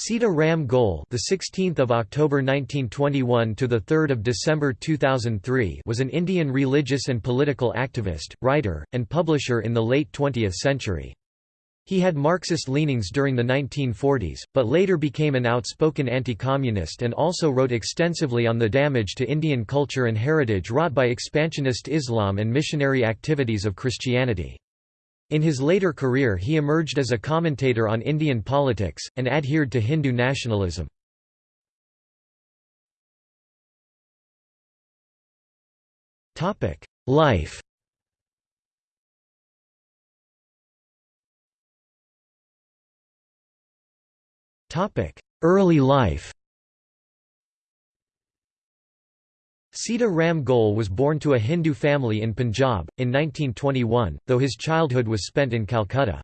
Sita Ram Goel, the 16th of October 1921 to the 3rd of December 2003, was an Indian religious and political activist, writer, and publisher in the late 20th century. He had Marxist leanings during the 1940s, but later became an outspoken anti-communist and also wrote extensively on the damage to Indian culture and heritage wrought by expansionist Islam and missionary activities of Christianity. In his later career he emerged as a commentator on Indian politics, and adhered to Hindu nationalism. Life Early life Sita Ram Goel was born to a Hindu family in Punjab, in 1921, though his childhood was spent in Calcutta.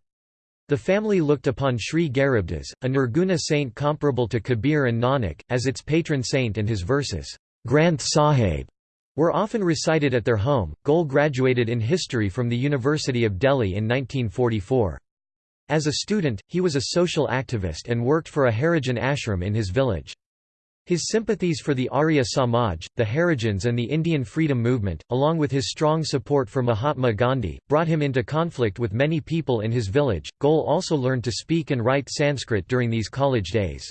The family looked upon Sri Garibdas, a Nirguna saint comparable to Kabir and Nanak, as its patron saint and his verses, Granth Sahib, were often recited at their home. Goel graduated in history from the University of Delhi in 1944. As a student, he was a social activist and worked for a Harijan ashram in his village. His sympathies for the Arya Samaj, the Harijans and the Indian freedom movement, along with his strong support for Mahatma Gandhi, brought him into conflict with many people in his village. Goel also learned to speak and write Sanskrit during these college days.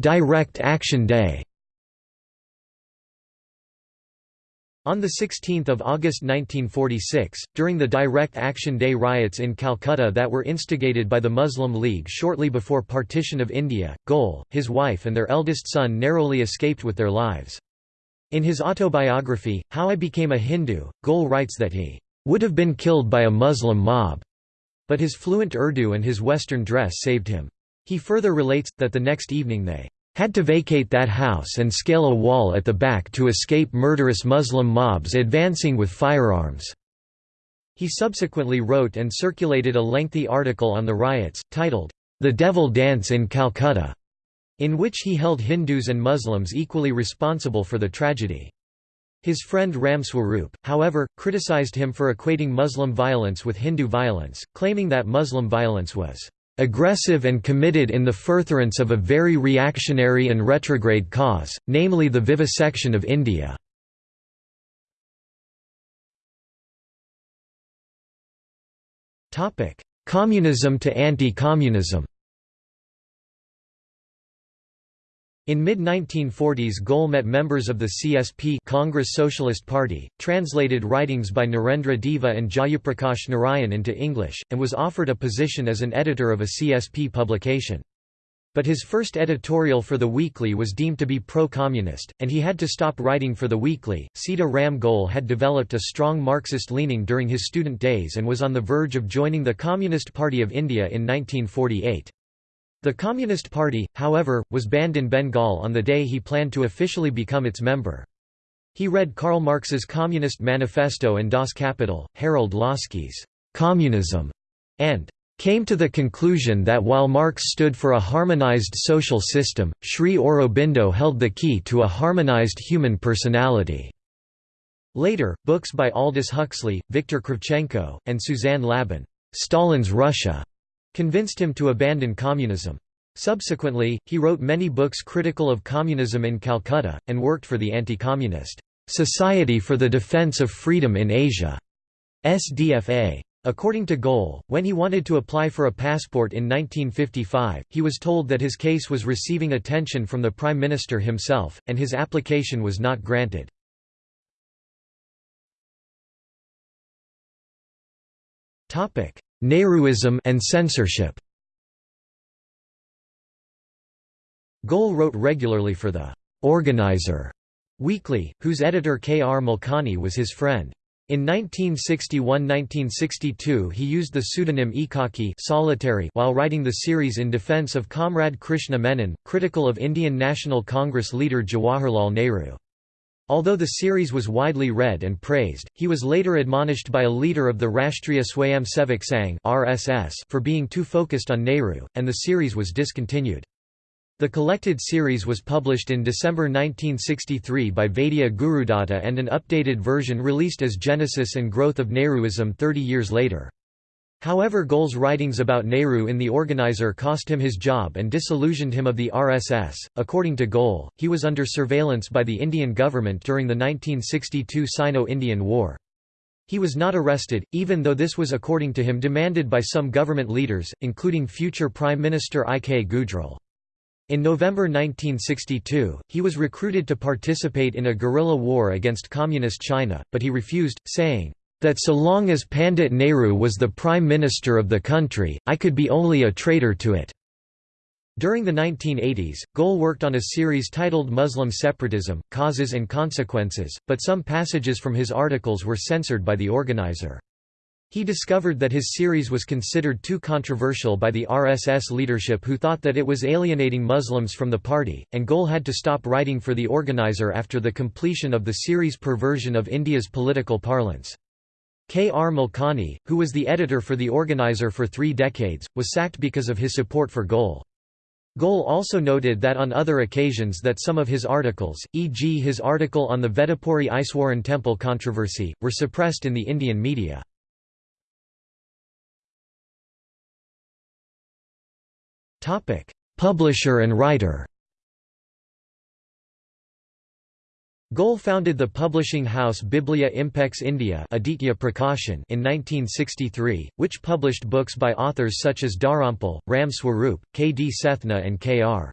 Direct Action Day On 16 August 1946, during the Direct Action Day riots in Calcutta that were instigated by the Muslim League shortly before partition of India, Goel, his wife and their eldest son narrowly escaped with their lives. In his autobiography, How I Became a Hindu, Goel writes that he would have been killed by a Muslim mob, but his fluent Urdu and his Western dress saved him. He further relates, that the next evening they had to vacate that house and scale a wall at the back to escape murderous Muslim mobs advancing with firearms." He subsequently wrote and circulated a lengthy article on the riots, titled, The Devil Dance in Calcutta, in which he held Hindus and Muslims equally responsible for the tragedy. His friend Ramswarup, however, criticized him for equating Muslim violence with Hindu violence, claiming that Muslim violence was aggressive and committed in the furtherance of a very reactionary and retrograde cause, namely the vivisection of India. Communism to anti-communism In mid-1940s Goel met members of the CSP Congress Socialist Party, translated writings by Narendra Deva and Jayaprakash Narayan into English, and was offered a position as an editor of a CSP publication. But his first editorial for the weekly was deemed to be pro-communist, and he had to stop writing for the weekly. Sita Ram Goel had developed a strong Marxist leaning during his student days and was on the verge of joining the Communist Party of India in 1948. The Communist Party, however, was banned in Bengal on the day he planned to officially become its member. He read Karl Marx's Communist Manifesto and Das Kapital, Harold Laski's Communism, and came to the conclusion that while Marx stood for a harmonized social system, Sri Aurobindo held the key to a harmonized human personality. Later, books by Aldous Huxley, Viktor Kravchenko, and Suzanne Labin, Stalin's Russia, convinced him to abandon communism. Subsequently, he wrote many books critical of communism in Calcutta, and worked for the anti-communist Society for the Defense of Freedom in Asia SDFA. According to Goel, when he wanted to apply for a passport in 1955, he was told that his case was receiving attention from the Prime Minister himself, and his application was not granted. Nehruism and censorship Goel wrote regularly for the Organizer weekly, whose editor K. R. Malkani was his friend. In 1961–1962 he used the pseudonym Ekaki solitary while writing the series in defence of Comrade Krishna Menon, critical of Indian National Congress leader Jawaharlal Nehru. Although the series was widely read and praised, he was later admonished by a leader of the Rashtriya Swayamsevak Sangh (RSS) for being too focused on Nehru, and the series was discontinued. The collected series was published in December 1963 by Vaidya Gurudatta and an updated version released as Genesis and Growth of Nehruism 30 years later. However Goel's writings about Nehru in The Organizer cost him his job and disillusioned him of the RSS. According to Goel, he was under surveillance by the Indian government during the 1962 Sino-Indian War. He was not arrested, even though this was according to him demanded by some government leaders, including future Prime Minister I. K. Gujral. In November 1962, he was recruited to participate in a guerrilla war against Communist China, but he refused, saying, that so long as Pandit Nehru was the Prime Minister of the country, I could be only a traitor to it. During the 1980s, Goel worked on a series titled Muslim Separatism, Causes and Consequences, but some passages from his articles were censored by the organizer. He discovered that his series was considered too controversial by the RSS leadership who thought that it was alienating Muslims from the party, and Goel had to stop writing for the organizer after the completion of the series' perversion of India's political parlance. K. R. Malkani, who was the editor for the organizer for three decades, was sacked because of his support for Goel. Goel also noted that on other occasions that some of his articles, e.g. his article on the Vedapuri Iswaran temple controversy, were suppressed in the Indian media. Publisher and writer Goel founded the publishing house Biblia Impex India Aditya Prakashan in 1963, which published books by authors such as Dharampal, Ram Swarup, K. D. Sethna and K. R.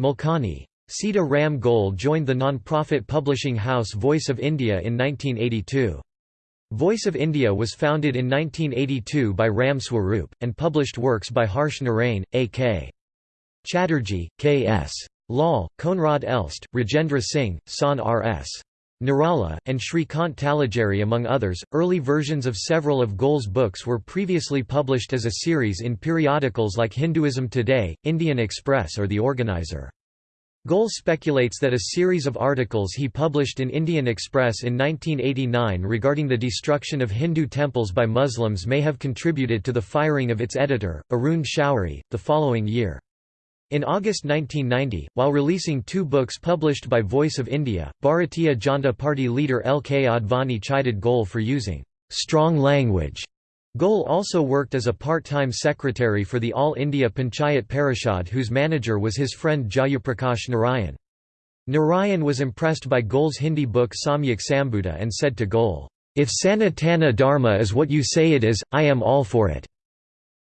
Malkani. Sita Ram Goel joined the non-profit publishing house Voice of India in 1982. Voice of India was founded in 1982 by Ram Swarup, and published works by Harsh Narain, A. K. Chatterjee, K. S. Lal, Konrad Elst, Rajendra Singh, San R.S. Nirala, and Shrikant Talageri among others. Early versions of several of Goel's books were previously published as a series in periodicals like Hinduism Today, Indian Express or The Organizer. Goel speculates that a series of articles he published in Indian Express in 1989 regarding the destruction of Hindu temples by Muslims may have contributed to the firing of its editor, Arun Shourie, the following year. In August 1990, while releasing two books published by Voice of India, Bharatiya Janata Party leader L. K. Advani chided Goel for using strong language. Goel also worked as a part-time secretary for the All India Panchayat Parishad whose manager was his friend Jayaprakash Narayan. Narayan was impressed by Goel's Hindi book Samyak Sambuddha and said to Goel, "'If Sanatana Dharma is what you say it is, I am all for it.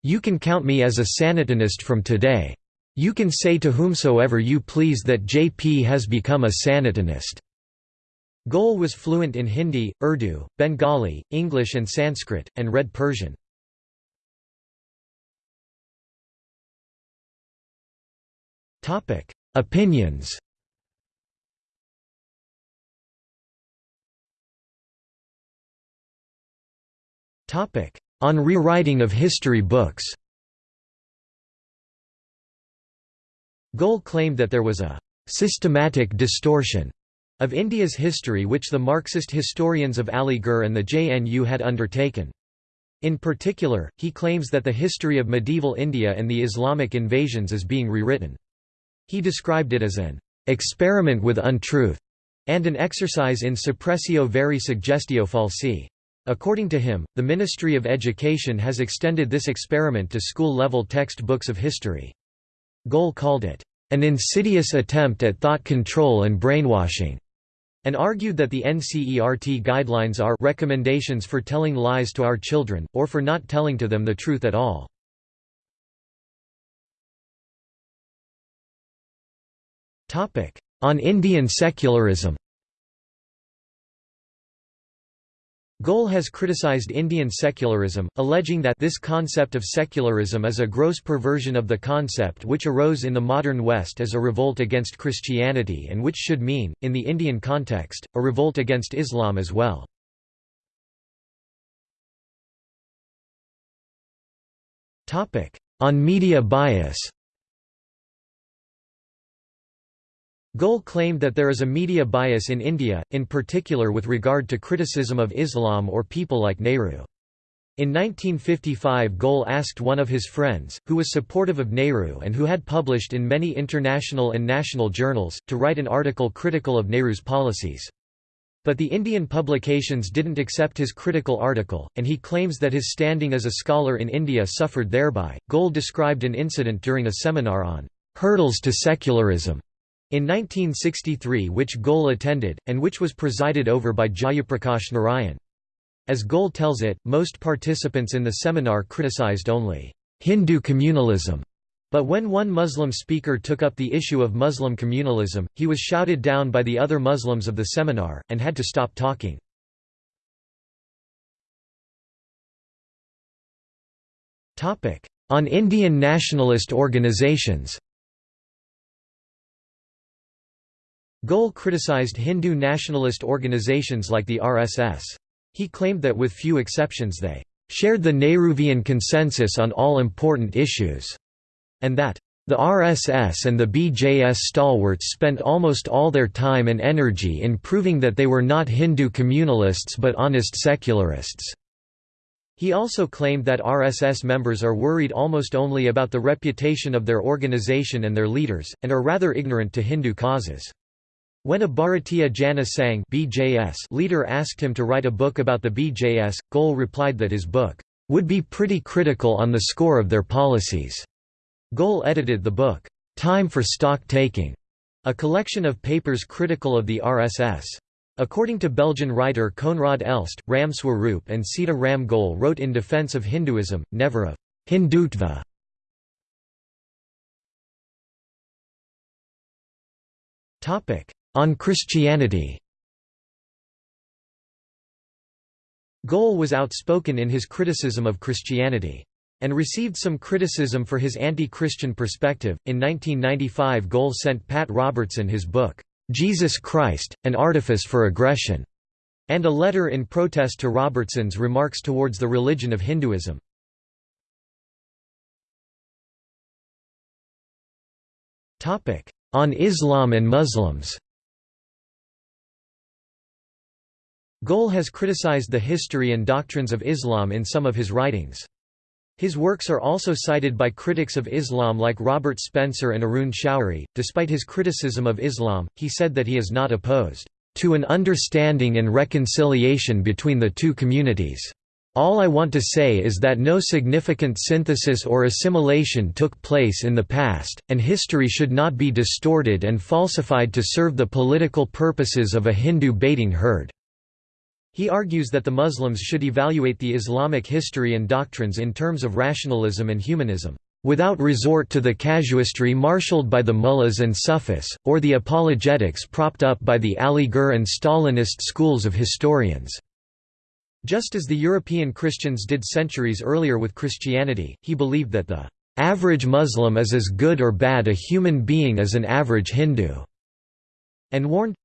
You can count me as a Sanatanist from today.' You can say to whomsoever you please that JP has become a Sanatanist. Goel was fluent in Hindi, Urdu, Bengali, English and Sanskrit, and read Persian. Opinions On rewriting of history books Goel claimed that there was a «systematic distortion» of India's history which the Marxist historians of Aligarh and the JNU had undertaken. In particular, he claims that the history of medieval India and the Islamic invasions is being rewritten. He described it as an «experiment with untruth» and an exercise in suppressio veri suggestio falsi. According to him, the Ministry of Education has extended this experiment to school-level textbooks of history. Goel called it, "...an insidious attempt at thought control and brainwashing." and argued that the NCERT guidelines are recommendations for telling lies to our children, or for not telling to them the truth at all. On Indian secularism Goel has criticized Indian secularism, alleging that this concept of secularism is a gross perversion of the concept which arose in the modern West as a revolt against Christianity and which should mean, in the Indian context, a revolt against Islam as well. On media bias Goel claimed that there is a media bias in India, in particular with regard to criticism of Islam or people like Nehru. In 1955 Goel asked one of his friends, who was supportive of Nehru and who had published in many international and national journals, to write an article critical of Nehru's policies. But the Indian publications didn't accept his critical article, and he claims that his standing as a scholar in India suffered thereby. Goel described an incident during a seminar on hurdles to secularism in 1963 which Goel attended, and which was presided over by Jayaprakash Narayan. As Goel tells it, most participants in the seminar criticized only Hindu communalism. But when one Muslim speaker took up the issue of Muslim communalism, he was shouted down by the other Muslims of the seminar, and had to stop talking. On Indian nationalist organizations Goel criticized Hindu nationalist organizations like the RSS. He claimed that with few exceptions they shared the Nehruvian consensus on all important issues, and that the RSS and the BJS stalwarts spent almost all their time and energy in proving that they were not Hindu communalists but honest secularists. He also claimed that RSS members are worried almost only about the reputation of their organization and their leaders, and are rather ignorant to Hindu causes. When a Bharatiya Jana Sangh (BJS) leader asked him to write a book about the BJS, Goel replied that his book would be pretty critical on the score of their policies. Goel edited the book, Time for Stock Taking, a collection of papers critical of the RSS. According to Belgian writer Konrad Elst, Ram Swaroop and Sita Ram Goel wrote in defense of Hinduism, never of Hindutva. Topic: on Christianity Goel was outspoken in his criticism of Christianity. And received some criticism for his anti-Christian perspective. In 1995 Goel sent Pat Robertson his book, "'Jesus Christ, An Artifice for Aggression' and a letter in protest to Robertson's remarks towards the religion of Hinduism. Topic: On Islam and Muslims Goel has criticized the history and doctrines of Islam in some of his writings. His works are also cited by critics of Islam like Robert Spencer and Arun Shourie. Despite his criticism of Islam, he said that he is not opposed to an understanding and reconciliation between the two communities. All I want to say is that no significant synthesis or assimilation took place in the past, and history should not be distorted and falsified to serve the political purposes of a Hindu baiting herd. He argues that the Muslims should evaluate the Islamic history and doctrines in terms of rationalism and humanism, without resort to the casuistry marshaled by the mullahs and Sufis, or the apologetics propped up by the Aligarh and Stalinist schools of historians. Just as the European Christians did centuries earlier with Christianity, he believed that the average Muslim is as good or bad a human being as an average Hindu, and warned,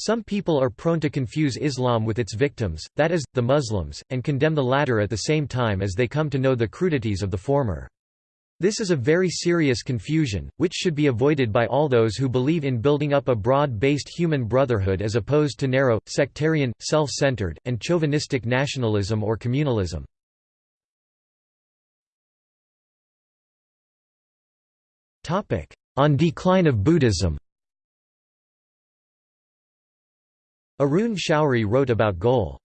some people are prone to confuse Islam with its victims, that is, the Muslims, and condemn the latter at the same time as they come to know the crudities of the former. This is a very serious confusion, which should be avoided by all those who believe in building up a broad-based human brotherhood as opposed to narrow, sectarian, self-centered, and chauvinistic nationalism or communalism. On decline of Buddhism Arun Shourie wrote about Goel.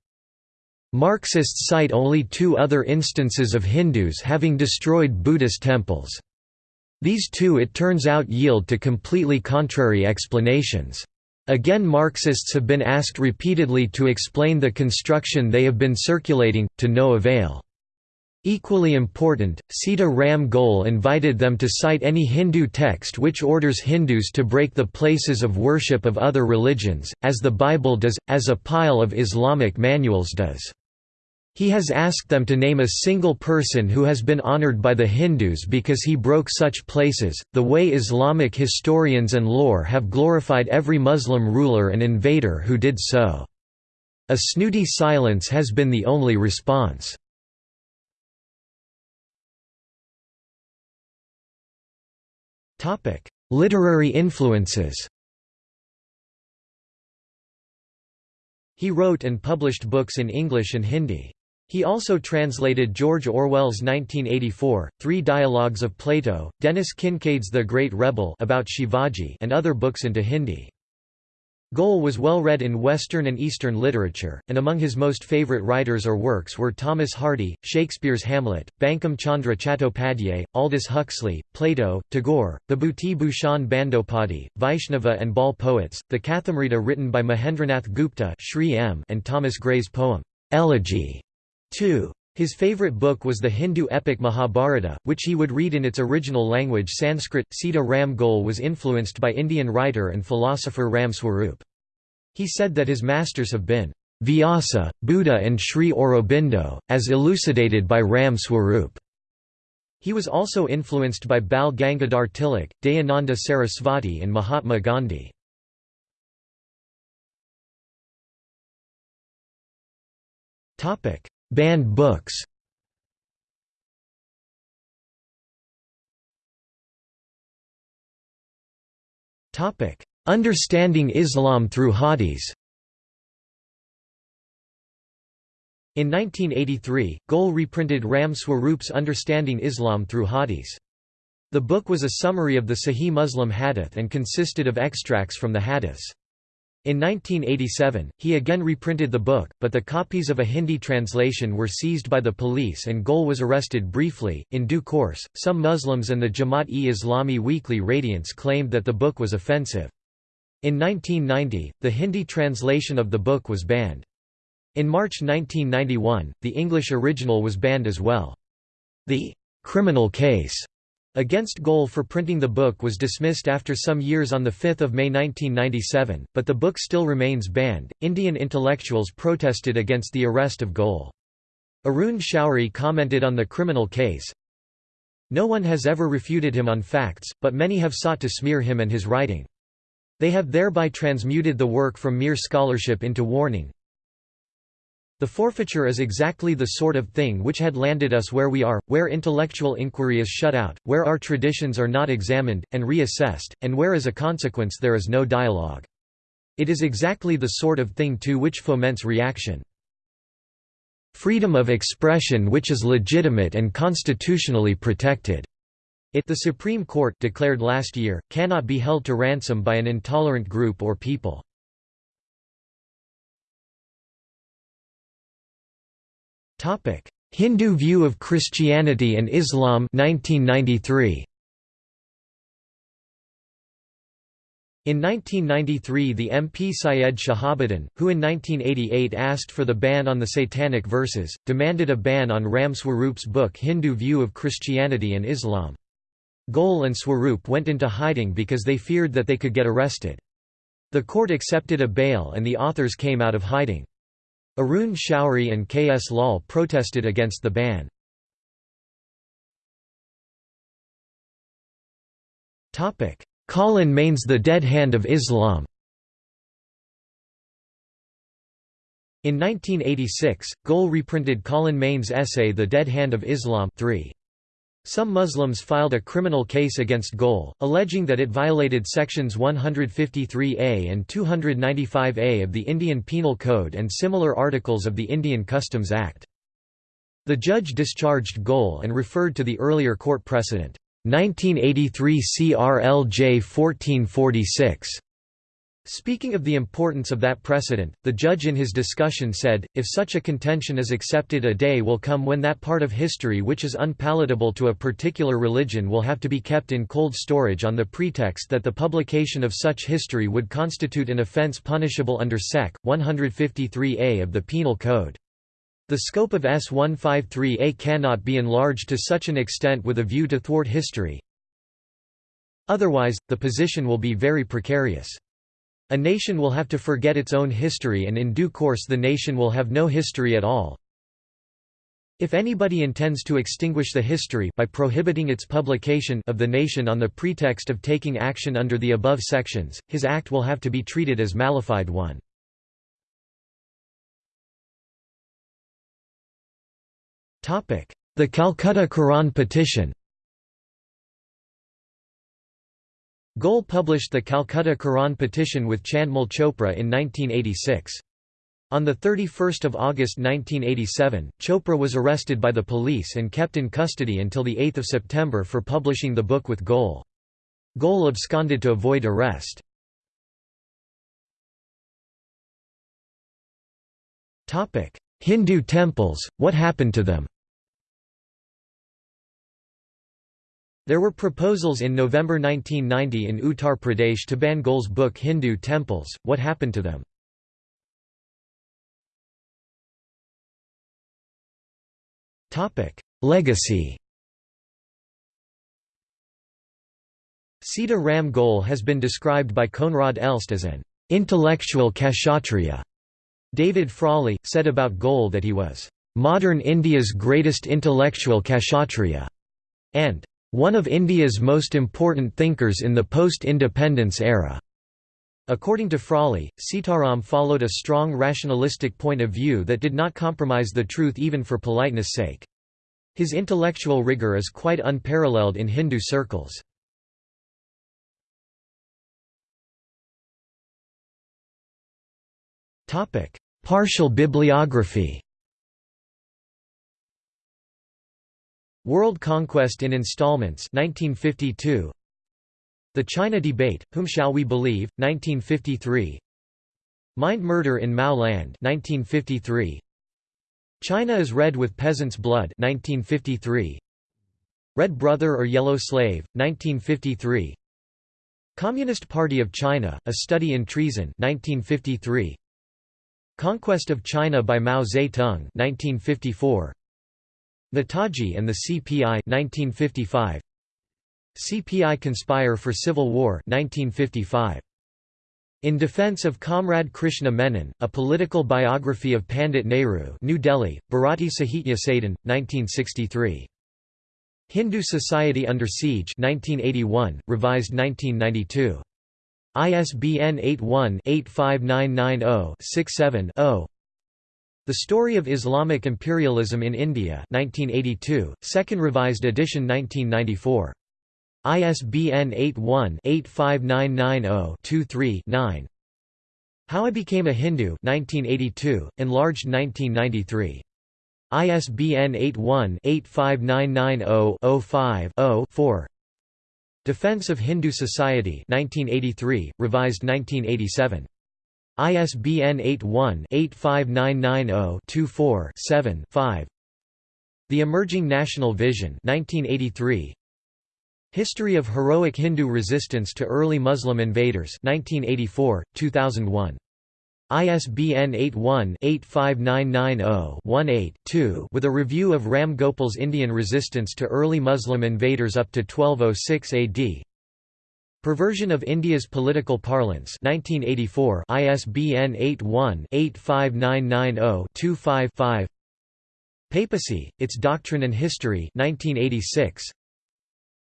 Marxists cite only two other instances of Hindus having destroyed Buddhist temples. These two it turns out yield to completely contrary explanations. Again Marxists have been asked repeatedly to explain the construction they have been circulating, to no avail. Equally important, Sita Ram Goel invited them to cite any Hindu text which orders Hindus to break the places of worship of other religions, as the Bible does, as a pile of Islamic manuals does. He has asked them to name a single person who has been honored by the Hindus because he broke such places, the way Islamic historians and lore have glorified every Muslim ruler and invader who did so. A snooty silence has been the only response. Literary influences He wrote and published books in English and Hindi. He also translated George Orwell's 1984, Three Dialogues of Plato, Dennis Kincaid's The Great Rebel about Shivaji and other books into Hindi. Goel was well read in Western and Eastern literature, and among his most favourite writers or works were Thomas Hardy, Shakespeare's Hamlet, Bankim Chandra Chattopadhyay, Aldous Huxley, Plato, Tagore, Bibhuti Bhushan Bandopadhyay, Vaishnava and Baul poets, the Kathamrita written by Mahendranath Gupta and Thomas Gray's poem, Elegy. 2. His favourite book was the Hindu epic Mahabharata, which he would read in its original language Sanskrit. Sita Ram Goel was influenced by Indian writer and philosopher Ram Swarup. He said that his masters have been Vyasa, Buddha and Sri Aurobindo, as elucidated by Ram Swarup. He was also influenced by Bal Gangadhar Tilak, Dayananda Sarasvati and Mahatma Gandhi. Banned books Understanding Islam through Hadiths In 1983, Goel reprinted Ram Swarup's Understanding Islam through Hadiths. The book was a summary of the Sahih Muslim Hadith and consisted of extracts from the Hadiths. In 1987, he again reprinted the book, but the copies of a Hindi translation were seized by the police and Goel was arrested briefly. In due course, some Muslims and the Jamaat-e-Islami weekly Radiance claimed that the book was offensive. In 1990, the Hindi translation of the book was banned. In March 1991, the English original was banned as well. The criminal case Against Goel for printing the book was dismissed after some years on 5 May 1997, but the book still remains banned. Indian intellectuals protested against the arrest of Goel. Arun Shourie commented on the criminal case No one has ever refuted him on facts, but many have sought to smear him and his writing. They have thereby transmuted the work from mere scholarship into warning, the forfeiture is exactly the sort of thing which had landed us where we are, where intellectual inquiry is shut out, where our traditions are not examined, and reassessed, and where as a consequence there is no dialogue. It is exactly the sort of thing too which foments reaction. Freedom of expression which is legitimate and constitutionally protected. It the Supreme Court declared last year, cannot be held to ransom by an intolerant group or people. Hindu view of Christianity and Islam 1993. In 1993 the MP Syed Shahabuddin, who in 1988 asked for the ban on the satanic verses, demanded a ban on Ram Swarup's book Hindu View of Christianity and Islam. Goel and Swarup went into hiding because they feared that they could get arrested. The court accepted a bail and the authors came out of hiding. Arun Shourie and K. S. Lal protested against the ban. Colin Mayne's The Dead Hand of Islam In 1986, Goel reprinted Colin Mayne's essay The Dead Hand of Islam 3. Some Muslims filed a criminal case against Goel, alleging that it violated sections 153A and 295A of the Indian Penal Code and similar articles of the Indian Customs Act. The judge discharged Goel and referred to the earlier court precedent, 1983 CRLJ 1446, Speaking of the importance of that precedent, the judge in his discussion said, if such a contention is accepted a day will come when that part of history which is unpalatable to a particular religion will have to be kept in cold storage on the pretext that the publication of such history would constitute an offence punishable under Sec. 153A of the Penal Code. The scope of S 153A cannot be enlarged to such an extent with a view to thwart history. Otherwise, the position will be very precarious. A nation will have to forget its own history and in due course the nation will have no history at all. If anybody intends to extinguish the history by prohibiting its publication of the nation on the pretext of taking action under the above sections, his act will have to be treated as malified one. The Calcutta Quran petition Goel published the Calcutta Quran petition with Chandmal Chopra in 1986. On 31 August 1987, Chopra was arrested by the police and kept in custody until 8 September for publishing the book with Goel. Goel absconded to avoid arrest. Hindu temples, what happened to them There were proposals in November 1990 in Uttar Pradesh to ban Goel's book Hindu Temples, What Happened to Them? Legacy Sita Ram Goel has been described by Konrad Elst as an intellectual kshatriya. David Frawley, said about Goel that he was modern India's greatest intellectual kshatriya, and one of India's most important thinkers in the post-independence era. According to Frawley, Sitaram followed a strong rationalistic point of view that did not compromise the truth even for politeness' sake. His intellectual rigor is quite unparalleled in Hindu circles. Partial bibliography World Conquest in Installments 1952 The China Debate, Whom Shall We Believe? 1953 Mind Murder in Mao Land 1953 China is Red with Peasant's Blood 1953 Red Brother or Yellow Slave 1953 Communist Party of China A Study in Treason 1953 Conquest of China by Mao Zedong 1954 Netaji and the CPI 1955 CPI conspire for civil war 1955 In Defense of Comrade Krishna Menon, a political biography of Pandit Nehru New Delhi, Bharati Sahitya Sadan, 1963. Hindu Society Under Siege 1981, revised 1992. ISBN 81-85990-67-0 The Story of Islamic Imperialism in India 1982, second revised edition 1994. ISBN 81-85990-23-9 How I Became a Hindu 1982, enlarged 1993. ISBN 81-85990-05-0-4 Defense of Hindu Society 1983, revised 1987. ISBN 81-85990-24-7-5 The Emerging National Vision 1983. History of Heroic Hindu Resistance to Early Muslim Invaders 1984, 2001. ISBN 81-85990-18-2 with a review of Ram Gopal's Indian resistance to early Muslim invaders up to 1206 AD. Perversion of India's Political Parlance 1984 ISBN 81-85990-25-5 Papacy, Its Doctrine and History 1986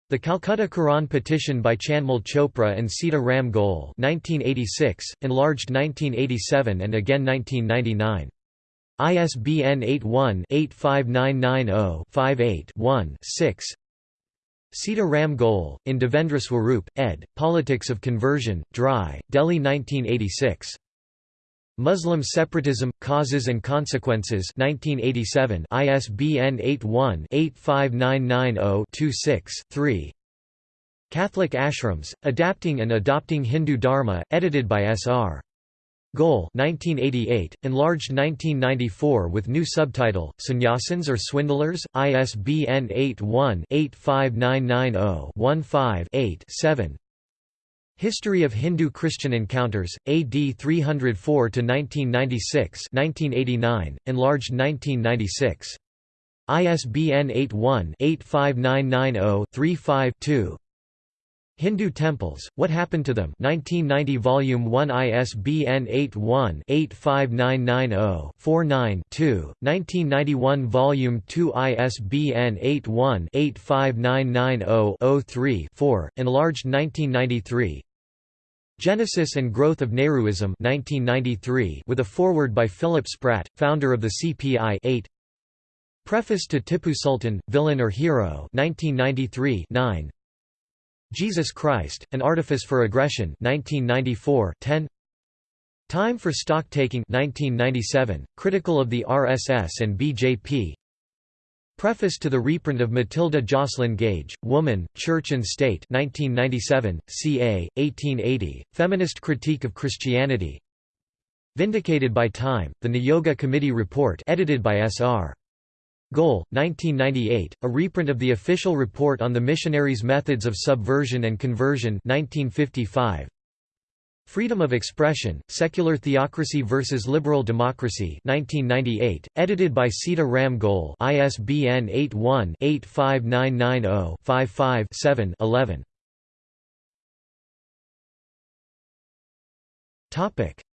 the Calcutta Quran petition by Chandmal Chopra and Sita Ram Goel 1986, enlarged 1987 and again 1999. ISBN 81-85990-58-1-6 Sita Ram Goel, in Devendra Swarup, ed., Politics of Conversion, Dry, Delhi 1986. Muslim Separatism, Causes and Consequences 1987 ISBN 81-85990-26-3 Catholic Ashrams, Adapting and Adopting Hindu Dharma, edited by S.R. Goel 1988, enlarged 1994 with new subtitle, Sannyasins or Swindlers, ISBN 81-85990-15-8-7 History of Hindu-Christian Encounters, AD 304–1996 1989, enlarged 1996. ISBN 81-85990-35-2 Hindu Temples, What Happened to Them? 1990 Volume 1 ISBN 81-85990-49-2, 1991 Volume 2 ISBN 81-85990-03-4, enlarged 1993 Genesis and Growth of Nehruism 1993 with a foreword by Philip Spratt, founder of the CPI 8 Preface to Tipu Sultan, Villain or Hero 1993 9 Jesus Christ, An Artifice for Aggression 1994 10 Time for Stock Taking 1997, critical of the RSS and BJP Preface to the reprint of Matilda Jocelyn Gage, Woman, Church and State 1997, ca. 1880, Feminist Critique of Christianity Vindicated by Time, the Niyoga Committee Report edited by S.R. Goel, 1998, a reprint of the official report on the missionaries' methods of subversion and conversion 1955. Freedom of Expression, Secular Theocracy versus Liberal Democracy 1998, edited by Sita Ram Goel ISBN 81-85990-55-7-11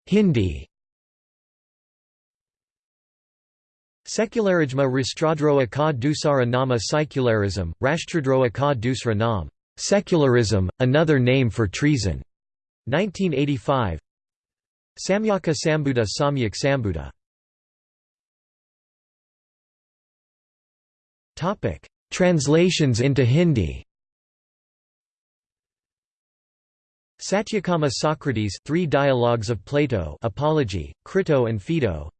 Hindi Secularisme Rastradroa ka dusara nama secularism, Rastradroa ka dusra nam. Secularism, another name for treason. 1985. Samyaka Sambuddha Samyak Sambuddha. Topic: Translations into Hindi. Satyakama Socrates, Three Dialogues of Plato, Apology, Crito and Phaedo.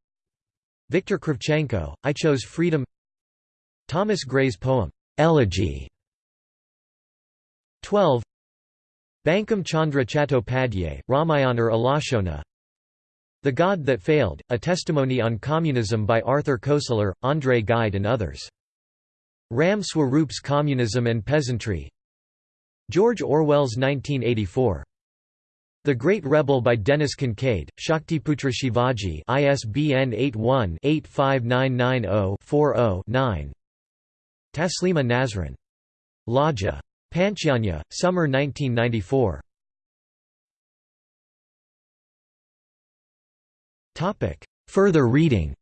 Viktor Kravchenko, I Chose Freedom. Thomas Gray's poem, Elegy. 12 Bankim Chandra Chattopadhyay, Ramayanar Alashona. The God That Failed, A Testimony on Communism by Arthur Koestler, André Gide and others. Ram Swaroop's Communism and Peasantry. George Orwell's 1984 the Great Rebel by Dennis Kincaid, Shaktiputra Shivaji ISBN 81-85990-40-9 Taslima Nasrin. Laja. Panchjanya, Summer 1994 Further reading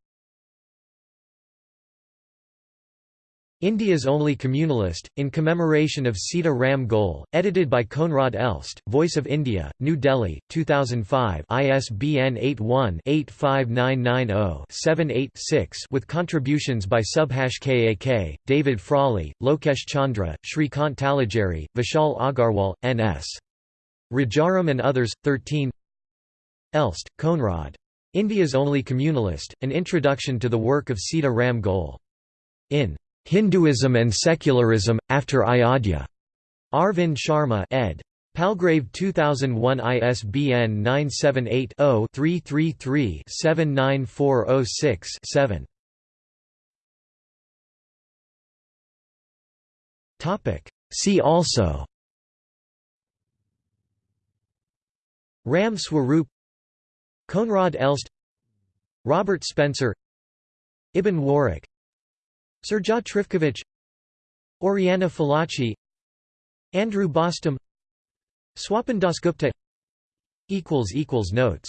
India's Only Communalist, in commemoration of Sita Ram Goel, edited by Konrad Elst, Voice of India, New Delhi, 2005 ISBN 81-85990-78-6 with contributions by Subhash Kak, David Frawley, Lokesh Chandra, Shrikant Talageri, Vishal Agarwal, N.S. Rajaram and others, 13 Elst, Konrad. India's Only Communalist, An Introduction to the Work of Sita Ram Goel. In Hinduism and Secularism, After Ayodhya. Arvind Sharma ed. Palgrave 2001 ISBN 978 0 333 79406 7. See also Ram Swaroop Konrad Elst Robert Spencer Ibn Warraq Srdja Trifkovic Oriana Fallaci Andrew Bostom Swapan Dasgupta Notes